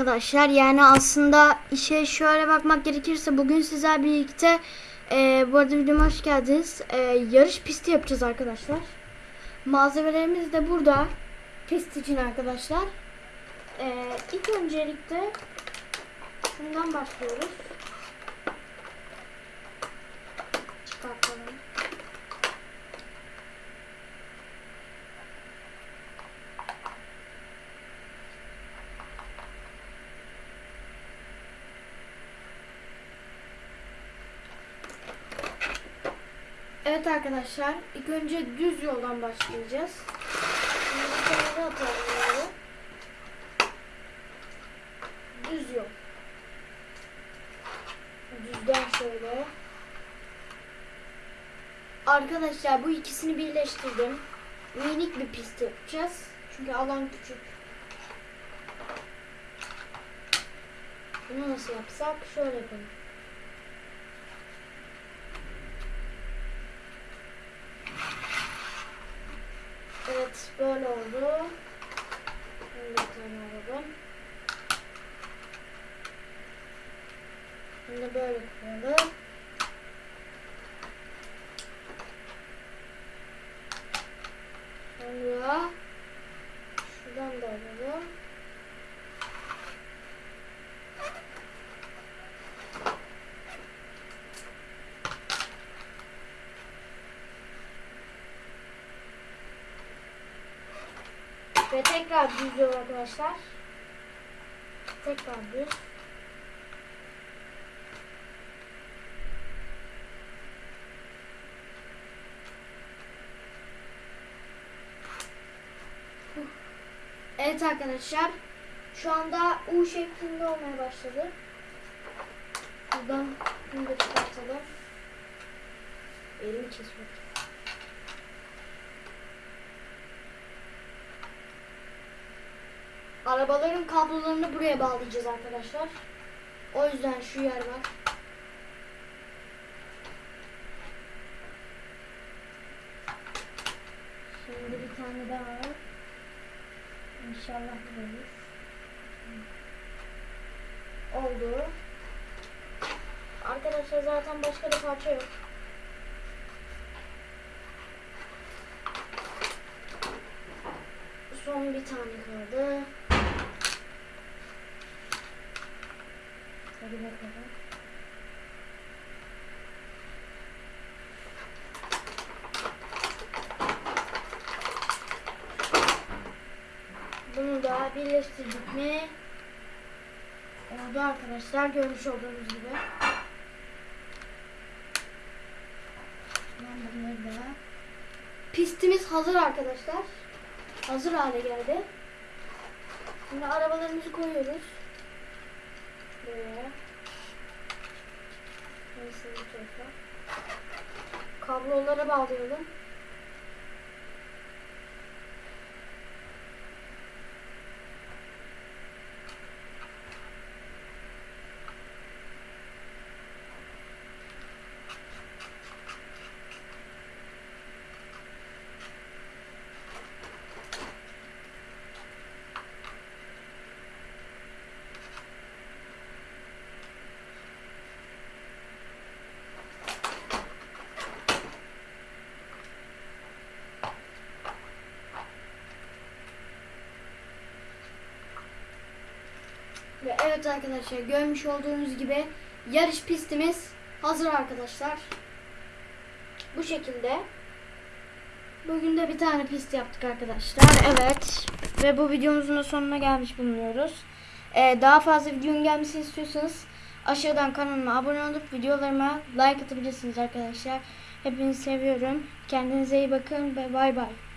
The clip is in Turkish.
arkadaşlar. Yani aslında işe şöyle bakmak gerekirse bugün sizler birlikte e, bu arada videoma hoş geldiniz. E, yarış pisti yapacağız arkadaşlar. Malzemelerimiz de burada. Pist için arkadaşlar. E, ilk öncelikle şundan başlıyoruz. Çıkartalım. Evet arkadaşlar, ilk önce düz yoldan başlayacağız. Şimdi atalım. Düz yol. Düzden şöyle. Arkadaşlar bu ikisini birleştirdim. Minik bir pist yapacağız. Çünkü alan küçük. Bunu nasıl yapsak? Şöyle yapalım. Evet böyle oldu. Şimdi bir tane alalım. Şimdi böyle koyalım. Sonra şuradan da alalım. Ve tekrar düz yol arkadaşlar. Tekrar düz. Evet arkadaşlar. Şu anda U şeklinde olmaya başladı. Buradan bunu da çıkartalım. Elimi kesiyor. Arabaların kablolarını buraya bağlayacağız arkadaşlar. O yüzden şu yer var. Şimdi bir tane daha var. İnşallah bu olur. Oldu. Arkadaşlar zaten başka bir parça yok. Son bir tane kaldı. Hadi bakalım. Bunu da birleştirdik mi? Oldu arkadaşlar görmüş olduğunuz gibi. Ben bunları da Pistimiz hazır arkadaşlar. Hazır hale geldi. Şimdi arabalarımızı koyuyoruz. Tarafa. Kablolara bağlayalım. Ve evet arkadaşlar görmüş olduğunuz gibi yarış pistimiz hazır arkadaşlar. Bu şekilde. Bugün de bir tane pist yaptık arkadaşlar. Evet. Ve bu videomuzun da sonuna gelmiş bulunuyoruz. Ee, daha fazla videonun gelmesini istiyorsanız aşağıdan kanalıma abone olup videolarıma like atabilirsiniz arkadaşlar. Hepinizi seviyorum. Kendinize iyi bakın ve bay bay.